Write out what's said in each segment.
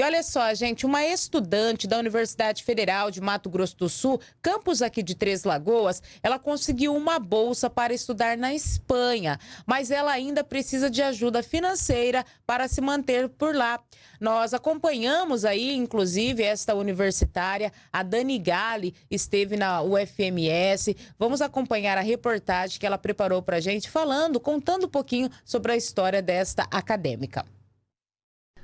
E olha só, gente, uma estudante da Universidade Federal de Mato Grosso do Sul, campus aqui de Três Lagoas, ela conseguiu uma bolsa para estudar na Espanha, mas ela ainda precisa de ajuda financeira para se manter por lá. Nós acompanhamos aí, inclusive, esta universitária, a Dani Gali, esteve na UFMS. Vamos acompanhar a reportagem que ela preparou para a gente, falando, contando um pouquinho sobre a história desta acadêmica.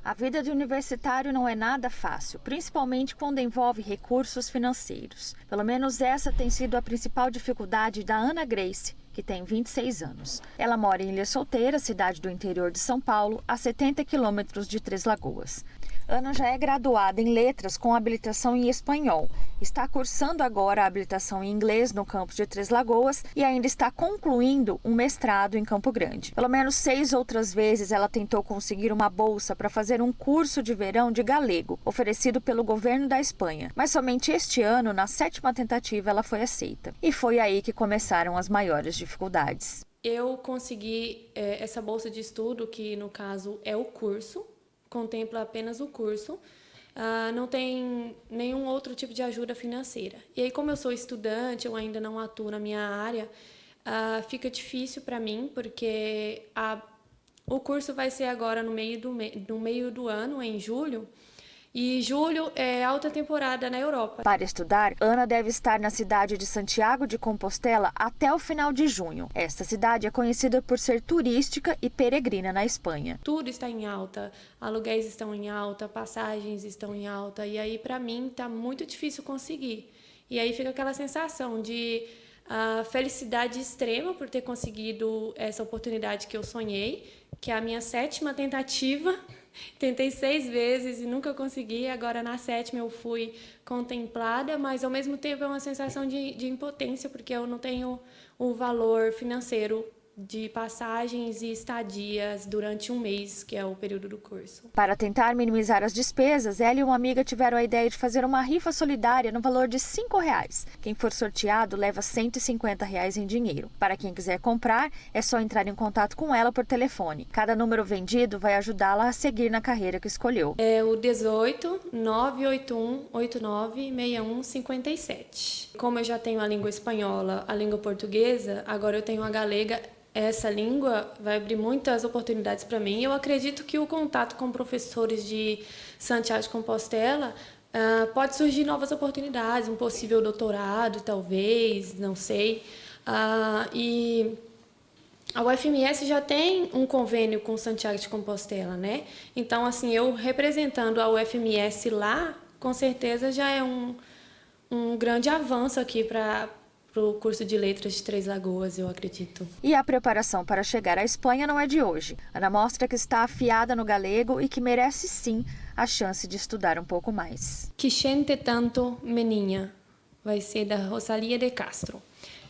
A vida de universitário não é nada fácil, principalmente quando envolve recursos financeiros. Pelo menos essa tem sido a principal dificuldade da Ana Grace, que tem 26 anos. Ela mora em Ilha Solteira, cidade do interior de São Paulo, a 70 quilômetros de Três Lagoas. Ana já é graduada em letras com habilitação em espanhol. Está cursando agora a habilitação em inglês no campus de Três Lagoas e ainda está concluindo um mestrado em Campo Grande. Pelo menos seis outras vezes ela tentou conseguir uma bolsa para fazer um curso de verão de galego, oferecido pelo governo da Espanha. Mas somente este ano, na sétima tentativa, ela foi aceita. E foi aí que começaram as maiores dificuldades. Eu consegui é, essa bolsa de estudo, que no caso é o curso, contempla apenas o curso, uh, não tem nenhum outro tipo de ajuda financeira. E aí, como eu sou estudante, eu ainda não atuo na minha área, uh, fica difícil para mim, porque a, o curso vai ser agora no meio do, no meio do ano, em julho, e julho é alta temporada na Europa. Para estudar, Ana deve estar na cidade de Santiago de Compostela até o final de junho. Esta cidade é conhecida por ser turística e peregrina na Espanha. Tudo está em alta, aluguéis estão em alta, passagens estão em alta, e aí para mim está muito difícil conseguir. E aí fica aquela sensação de uh, felicidade extrema por ter conseguido essa oportunidade que eu sonhei, que é a minha sétima tentativa Tentei seis vezes e nunca consegui. Agora, na sétima, eu fui contemplada, mas ao mesmo tempo é uma sensação de, de impotência, porque eu não tenho o valor financeiro de passagens e estadias durante um mês, que é o período do curso. Para tentar minimizar as despesas, ela e uma amiga tiveram a ideia de fazer uma rifa solidária no valor de R$ reais. Quem for sorteado leva 150 reais em dinheiro. Para quem quiser comprar, é só entrar em contato com ela por telefone. Cada número vendido vai ajudá-la a seguir na carreira que escolheu. É o 18 981 89 61 57. Como eu já tenho a língua espanhola, a língua portuguesa, agora eu tenho a galega essa língua vai abrir muitas oportunidades para mim. Eu acredito que o contato com professores de Santiago de Compostela uh, pode surgir novas oportunidades, um possível doutorado, talvez, não sei. Uh, e a UFMS já tem um convênio com Santiago de Compostela, né? Então, assim, eu representando a UFMS lá, com certeza já é um, um grande avanço aqui para para o curso de letras de Três Lagoas, eu acredito. E a preparação para chegar à Espanha não é de hoje. Ana mostra que está afiada no galego e que merece sim a chance de estudar um pouco mais. Que gente tanto, meninha, vai ser da Rosalia de Castro.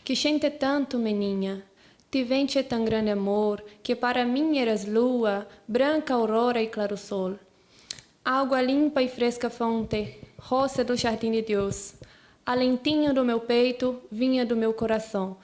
Que gente tanto, meninha, tivente tão grande amor, que para mim eras lua, branca aurora e claro sol. Água limpa e fresca fonte, roça do jardim de Deus, Alentinho do meu peito vinha do meu coração.